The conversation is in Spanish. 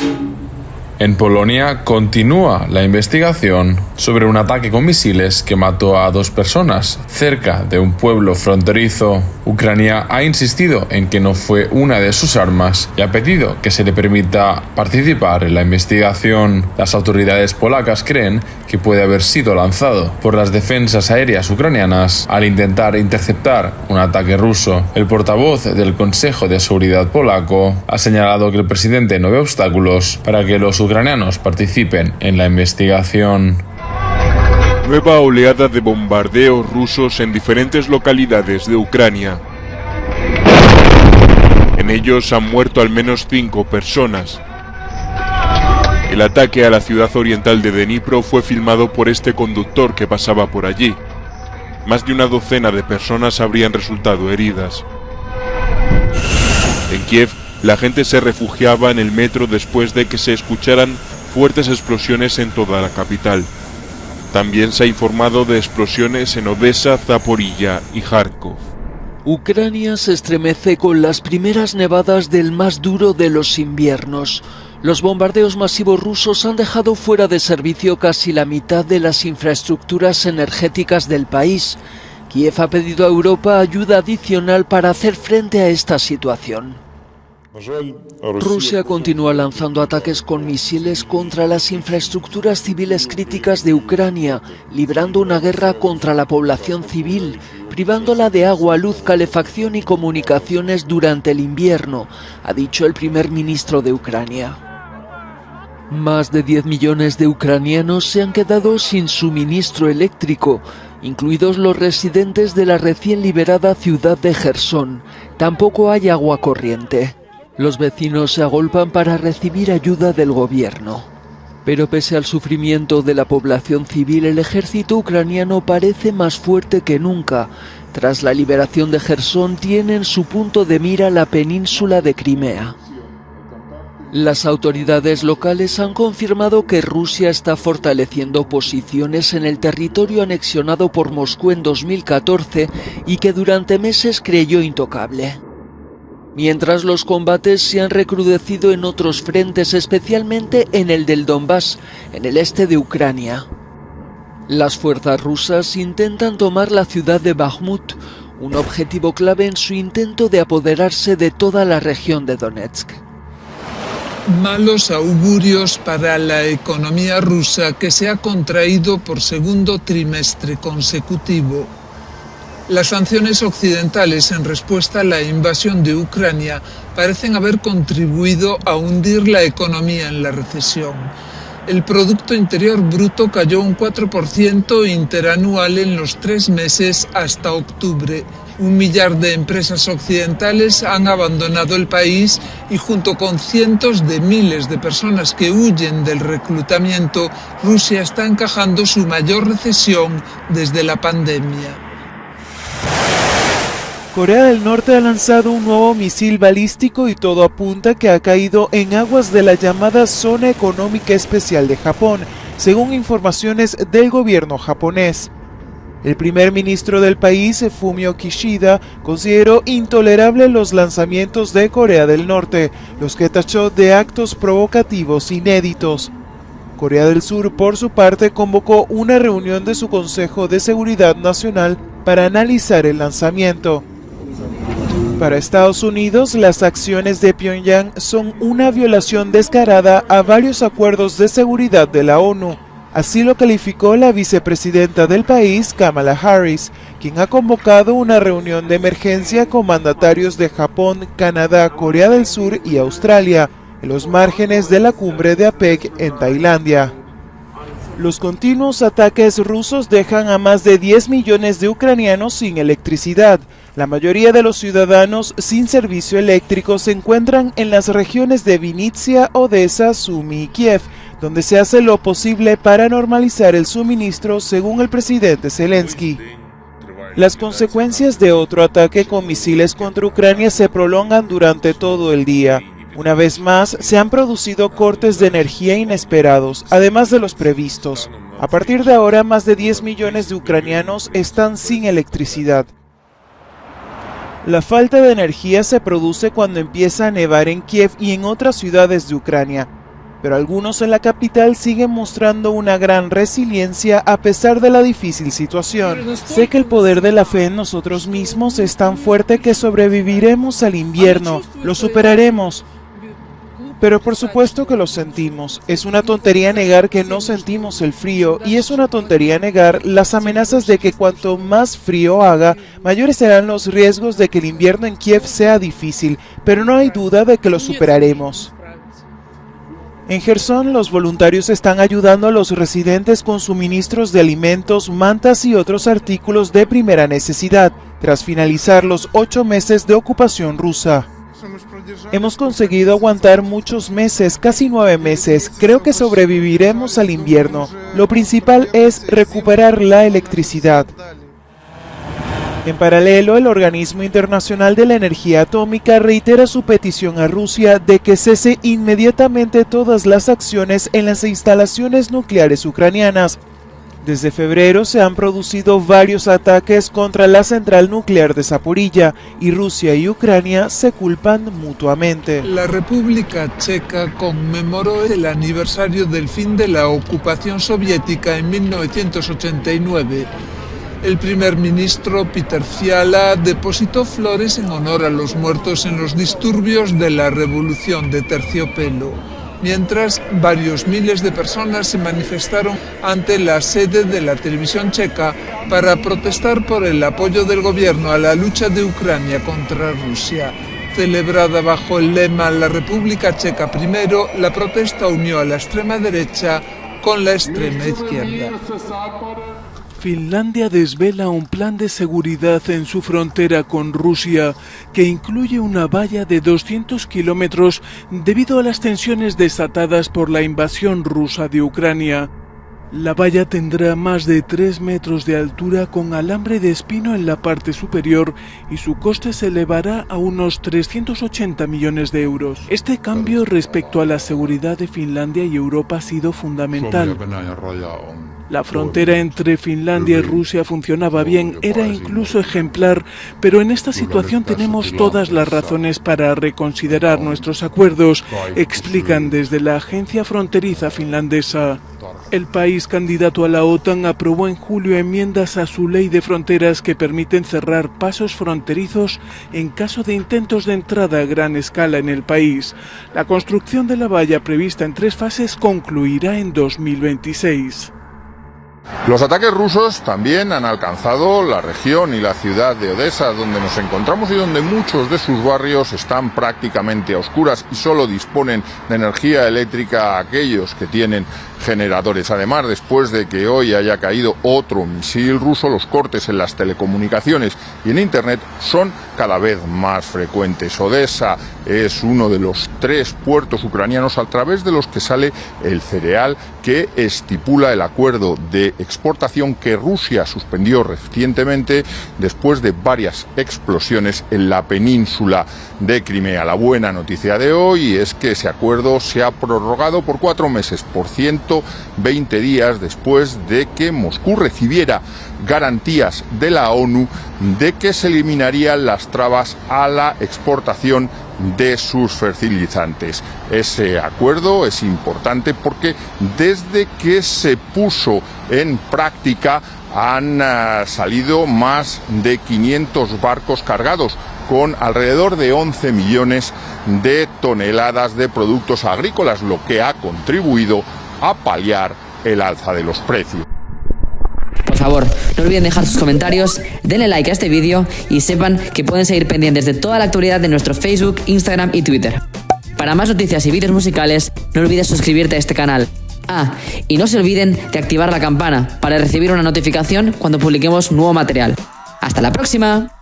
you En Polonia continúa la investigación sobre un ataque con misiles que mató a dos personas cerca de un pueblo fronterizo. Ucrania ha insistido en que no fue una de sus armas y ha pedido que se le permita participar en la investigación. Las autoridades polacas creen que puede haber sido lanzado por las defensas aéreas ucranianas al intentar interceptar un ataque ruso. El portavoz del Consejo de Seguridad polaco ha señalado que el presidente no ve obstáculos para que los ucranianos participen en la investigación. Nueva oleada de bombardeos rusos en diferentes localidades de Ucrania. En ellos han muerto al menos cinco personas. El ataque a la ciudad oriental de Dnipro fue filmado por este conductor que pasaba por allí. Más de una docena de personas habrían resultado heridas. En Kiev, la gente se refugiaba en el metro después de que se escucharan fuertes explosiones en toda la capital. También se ha informado de explosiones en Odessa, Zaporilla y Kharkov. Ucrania se estremece con las primeras nevadas del más duro de los inviernos. Los bombardeos masivos rusos han dejado fuera de servicio casi la mitad de las infraestructuras energéticas del país. Kiev ha pedido a Europa ayuda adicional para hacer frente a esta situación. Rusia continúa lanzando ataques con misiles contra las infraestructuras civiles críticas de Ucrania, librando una guerra contra la población civil, privándola de agua, luz, calefacción y comunicaciones durante el invierno, ha dicho el primer ministro de Ucrania. Más de 10 millones de ucranianos se han quedado sin suministro eléctrico, incluidos los residentes de la recién liberada ciudad de Gerson. Tampoco hay agua corriente. Los vecinos se agolpan para recibir ayuda del gobierno. Pero pese al sufrimiento de la población civil, el ejército ucraniano parece más fuerte que nunca. Tras la liberación de Gerson, tienen su punto de mira la península de Crimea. Las autoridades locales han confirmado que Rusia está fortaleciendo posiciones en el territorio anexionado por Moscú en 2014 y que durante meses creyó intocable mientras los combates se han recrudecido en otros frentes, especialmente en el del Donbass, en el este de Ucrania. Las fuerzas rusas intentan tomar la ciudad de Bakhmut, un objetivo clave en su intento de apoderarse de toda la región de Donetsk. Malos augurios para la economía rusa que se ha contraído por segundo trimestre consecutivo las sanciones occidentales en respuesta a la invasión de Ucrania parecen haber contribuido a hundir la economía en la recesión. El Producto Interior Bruto cayó un 4% interanual en los tres meses hasta octubre. Un millar de empresas occidentales han abandonado el país y junto con cientos de miles de personas que huyen del reclutamiento, Rusia está encajando su mayor recesión desde la pandemia. Corea del Norte ha lanzado un nuevo misil balístico y todo apunta que ha caído en aguas de la llamada Zona Económica Especial de Japón, según informaciones del gobierno japonés. El primer ministro del país, Fumio Kishida, consideró intolerable los lanzamientos de Corea del Norte, los que tachó de actos provocativos inéditos. Corea del Sur, por su parte, convocó una reunión de su Consejo de Seguridad Nacional para analizar el lanzamiento. Para Estados Unidos, las acciones de Pyongyang son una violación descarada a varios acuerdos de seguridad de la ONU. Así lo calificó la vicepresidenta del país, Kamala Harris, quien ha convocado una reunión de emergencia con mandatarios de Japón, Canadá, Corea del Sur y Australia, en los márgenes de la cumbre de APEC en Tailandia. Los continuos ataques rusos dejan a más de 10 millones de ucranianos sin electricidad. La mayoría de los ciudadanos sin servicio eléctrico se encuentran en las regiones de Vinitsia, Odessa, Sumy y Kiev, donde se hace lo posible para normalizar el suministro según el presidente Zelensky. Las consecuencias de otro ataque con misiles contra Ucrania se prolongan durante todo el día. Una vez más, se han producido cortes de energía inesperados, además de los previstos. A partir de ahora, más de 10 millones de ucranianos están sin electricidad. La falta de energía se produce cuando empieza a nevar en Kiev y en otras ciudades de Ucrania. pero algunos en la capital siguen mostrando una gran resiliencia a pesar de la difícil situación. Sé que el poder de la fe en nosotros mismos es tan fuerte que sobreviviremos al invierno, lo superaremos. Pero por supuesto que lo sentimos. Es una tontería negar que no sentimos el frío y es una tontería negar las amenazas de que cuanto más frío haga, mayores serán los riesgos de que el invierno en Kiev sea difícil, pero no hay duda de que lo superaremos. En Gerson, los voluntarios están ayudando a los residentes con suministros de alimentos, mantas y otros artículos de primera necesidad, tras finalizar los ocho meses de ocupación rusa. Hemos conseguido aguantar muchos meses, casi nueve meses. Creo que sobreviviremos al invierno. Lo principal es recuperar la electricidad. En paralelo, el Organismo Internacional de la Energía Atómica reitera su petición a Rusia de que cese inmediatamente todas las acciones en las instalaciones nucleares ucranianas, desde febrero se han producido varios ataques contra la central nuclear de Zaporilla y Rusia y Ucrania se culpan mutuamente. La República Checa conmemoró el aniversario del fin de la ocupación soviética en 1989. El primer ministro Peter Fiala depositó flores en honor a los muertos en los disturbios de la revolución de terciopelo mientras varios miles de personas se manifestaron ante la sede de la televisión checa para protestar por el apoyo del gobierno a la lucha de Ucrania contra Rusia. Celebrada bajo el lema La República Checa primero, la protesta unió a la extrema derecha con la extrema izquierda. Finlandia desvela un plan de seguridad en su frontera con Rusia que incluye una valla de 200 kilómetros debido a las tensiones desatadas por la invasión rusa de Ucrania. La valla tendrá más de 3 metros de altura con alambre de espino en la parte superior y su coste se elevará a unos 380 millones de euros. Este cambio respecto a la seguridad de Finlandia y Europa ha sido fundamental. La frontera entre Finlandia y Rusia funcionaba bien, era incluso ejemplar, pero en esta situación tenemos todas las razones para reconsiderar nuestros acuerdos, explican desde la agencia fronteriza finlandesa. El país candidato a la OTAN aprobó en julio enmiendas a su ley de fronteras que permiten cerrar pasos fronterizos en caso de intentos de entrada a gran escala en el país. La construcción de la valla prevista en tres fases concluirá en 2026. Los ataques rusos también han alcanzado la región y la ciudad de Odessa, donde nos encontramos y donde muchos de sus barrios están prácticamente a oscuras y solo disponen de energía eléctrica aquellos que tienen generadores. Además, después de que hoy haya caído otro misil ruso, los cortes en las telecomunicaciones y en Internet son cada vez más frecuentes. Odessa es uno de los tres puertos ucranianos a través de los que sale el cereal que estipula el acuerdo de exportación que Rusia suspendió recientemente después de varias explosiones en la península de Crimea. La buena noticia de hoy es que ese acuerdo se ha prorrogado por cuatro meses, por 120 días después de que Moscú recibiera garantías de la ONU de que se eliminarían las trabas a la exportación de sus fertilizantes. Ese acuerdo es importante porque desde que se puso en práctica han ah, salido más de 500 barcos cargados con alrededor de 11 millones de toneladas de productos agrícolas, lo que ha contribuido a paliar el alza de los precios. Por favor, olviden dejar sus comentarios, denle like a este vídeo y sepan que pueden seguir pendientes de toda la actualidad de nuestro Facebook, Instagram y Twitter. Para más noticias y vídeos musicales, no olvides suscribirte a este canal. Ah, y no se olviden de activar la campana para recibir una notificación cuando publiquemos nuevo material. ¡Hasta la próxima!